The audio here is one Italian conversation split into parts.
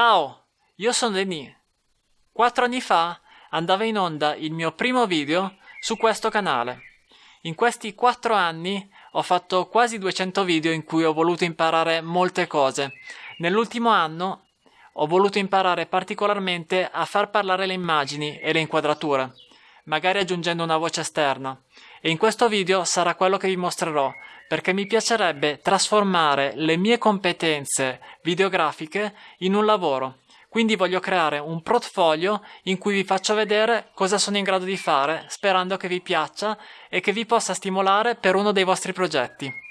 Ciao, io sono Denis. Quattro anni fa andava in onda il mio primo video su questo canale. In questi quattro anni ho fatto quasi 200 video in cui ho voluto imparare molte cose. Nell'ultimo anno ho voluto imparare particolarmente a far parlare le immagini e le inquadrature, magari aggiungendo una voce esterna. E in questo video sarà quello che vi mostrerò, perché mi piacerebbe trasformare le mie competenze videografiche in un lavoro. Quindi voglio creare un portfolio in cui vi faccio vedere cosa sono in grado di fare, sperando che vi piaccia e che vi possa stimolare per uno dei vostri progetti.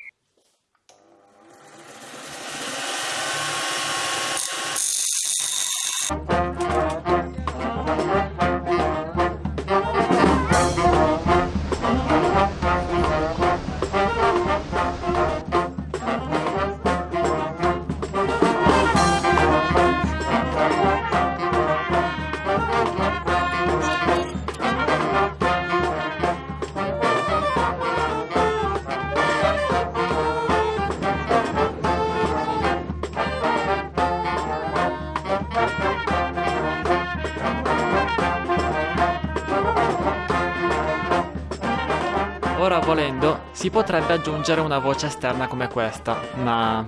Ora volendo si potrebbe aggiungere una voce esterna come questa, ma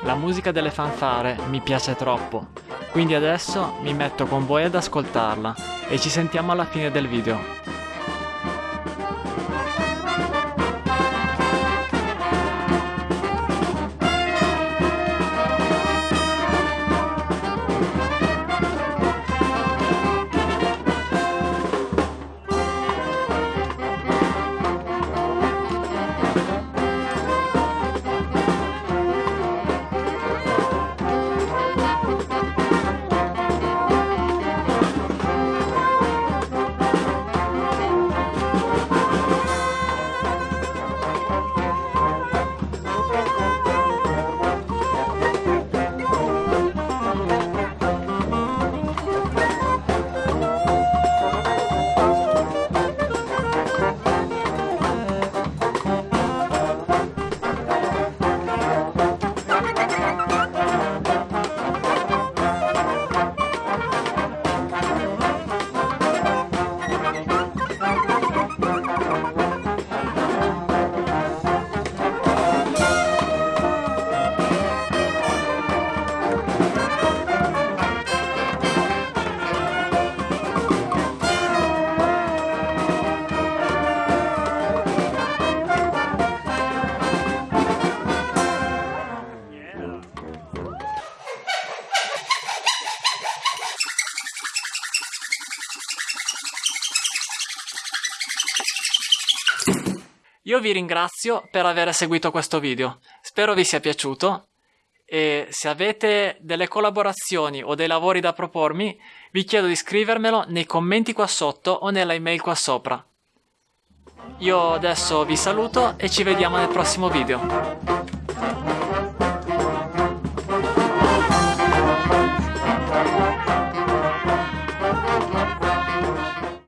la musica delle fanfare mi piace troppo, quindi adesso mi metto con voi ad ascoltarla e ci sentiamo alla fine del video. Io vi ringrazio per aver seguito questo video, spero vi sia piaciuto e se avete delle collaborazioni o dei lavori da propormi vi chiedo di scrivermelo nei commenti qua sotto o nella email qua sopra. Io adesso vi saluto e ci vediamo nel prossimo video.